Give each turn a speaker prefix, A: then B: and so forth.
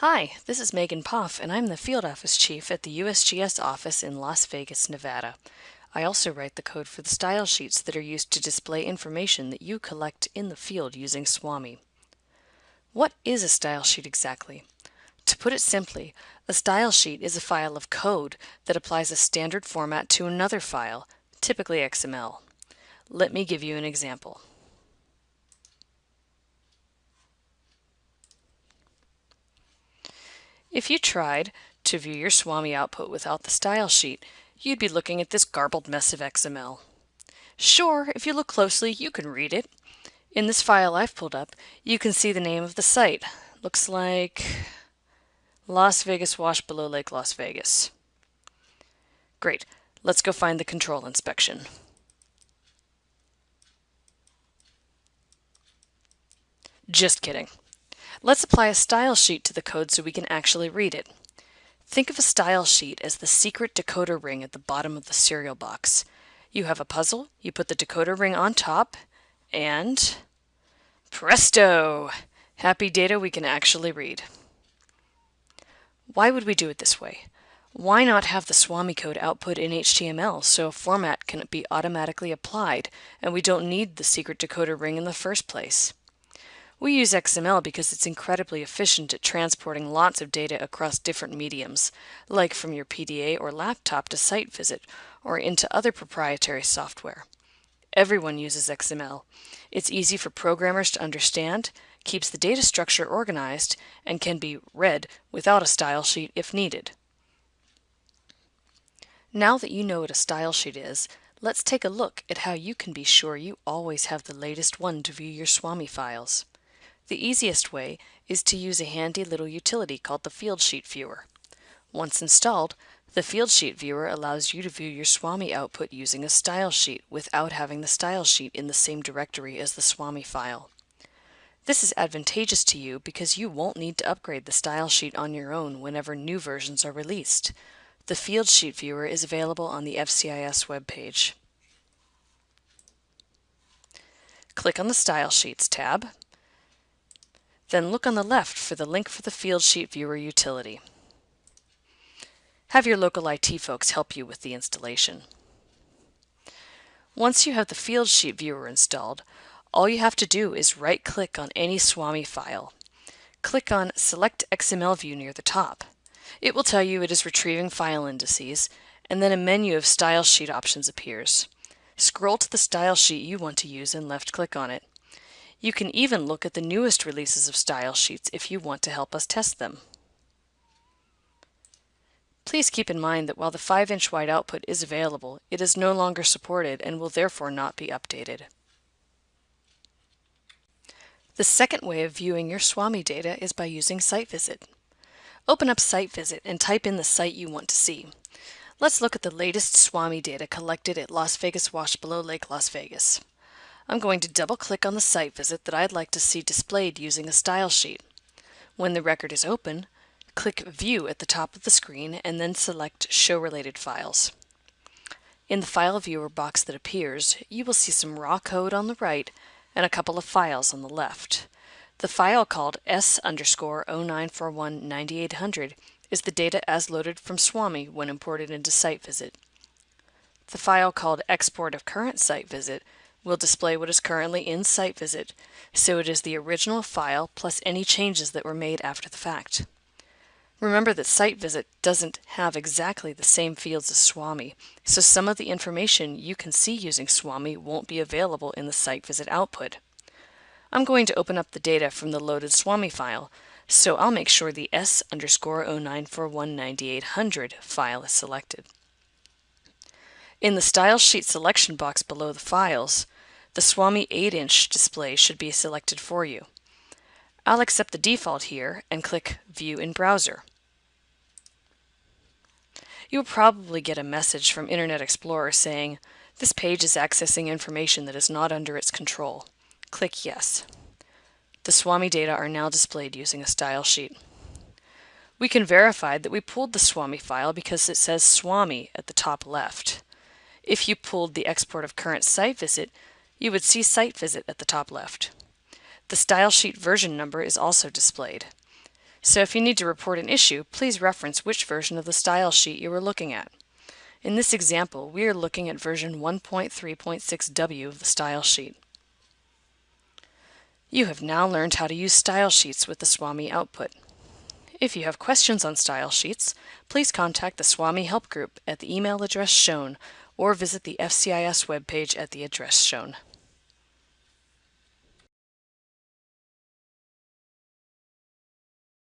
A: Hi, this is Megan Poff, and I'm the Field Office Chief at the USGS office in Las Vegas, Nevada. I also write the code for the style sheets that are used to display information that you collect in the field using SWAMI. What is a style sheet exactly? To put it simply, a style sheet is a file of code that applies a standard format to another file, typically XML. Let me give you an example. If you tried to view your SWAMI output without the style sheet, you'd be looking at this garbled mess of XML. Sure, if you look closely, you can read it. In this file I've pulled up, you can see the name of the site. Looks like Las Vegas Wash Below Lake Las Vegas. Great, let's go find the control inspection. Just kidding. Let's apply a style sheet to the code so we can actually read it. Think of a style sheet as the secret decoder ring at the bottom of the cereal box. You have a puzzle, you put the decoder ring on top, and presto! Happy data we can actually read. Why would we do it this way? Why not have the SWAMI code output in HTML so a format can be automatically applied and we don't need the secret decoder ring in the first place? We use XML because it's incredibly efficient at transporting lots of data across different mediums, like from your PDA or laptop to site visit, or into other proprietary software. Everyone uses XML. It's easy for programmers to understand, keeps the data structure organized, and can be read without a style sheet if needed. Now that you know what a style sheet is, let's take a look at how you can be sure you always have the latest one to view your SWAMI files. The easiest way is to use a handy little utility called the Field Sheet Viewer. Once installed, the Field Sheet Viewer allows you to view your SWAMI output using a style sheet without having the style sheet in the same directory as the SWAMI file. This is advantageous to you because you won't need to upgrade the style sheet on your own whenever new versions are released. The Field Sheet Viewer is available on the FCIS webpage. Click on the Style Sheets tab then look on the left for the link for the Field Sheet Viewer utility. Have your local IT folks help you with the installation. Once you have the Field Sheet Viewer installed, all you have to do is right-click on any SWAMI file. Click on Select XML View near the top. It will tell you it is retrieving file indices, and then a menu of style sheet options appears. Scroll to the style sheet you want to use and left-click on it. You can even look at the newest releases of style sheets if you want to help us test them. Please keep in mind that while the 5-inch wide output is available, it is no longer supported and will therefore not be updated. The second way of viewing your SWAMI data is by using Site Visit. Open up Site Visit and type in the site you want to see. Let's look at the latest SWAMI data collected at Las Vegas Wash Below Lake Las Vegas. I'm going to double click on the site visit that I'd like to see displayed using a style sheet. When the record is open, click View at the top of the screen and then select Show Related Files. In the File Viewer box that appears, you will see some raw code on the right and a couple of files on the left. The file called S underscore 0941 9800 is the data as loaded from SWAMI when imported into Site Visit. The file called Export of Current Site Visit will display what is currently in Site Visit, so it is the original file plus any changes that were made after the fact. Remember that Site Visit doesn't have exactly the same fields as SWAMI, so some of the information you can see using SWAMI won't be available in the Site Visit output. I'm going to open up the data from the loaded SWAMI file, so I'll make sure the S underscore 09419800 file is selected. In the Style Sheet selection box below the files, the SWAMI 8-inch display should be selected for you. I'll accept the default here and click View in Browser. You'll probably get a message from Internet Explorer saying, this page is accessing information that is not under its control. Click Yes. The SWAMI data are now displayed using a style sheet. We can verify that we pulled the SWAMI file because it says SWAMI at the top left. If you pulled the export of current site visit, you would see site visit at the top left. The style sheet version number is also displayed. So if you need to report an issue, please reference which version of the style sheet you are looking at. In this example, we are looking at version 1.3.6w of the style sheet. You have now learned how to use style sheets with the SWAMI output. If you have questions on style sheets, please contact the SWAMI Help Group at the email address shown or visit the FCIS webpage at the address shown.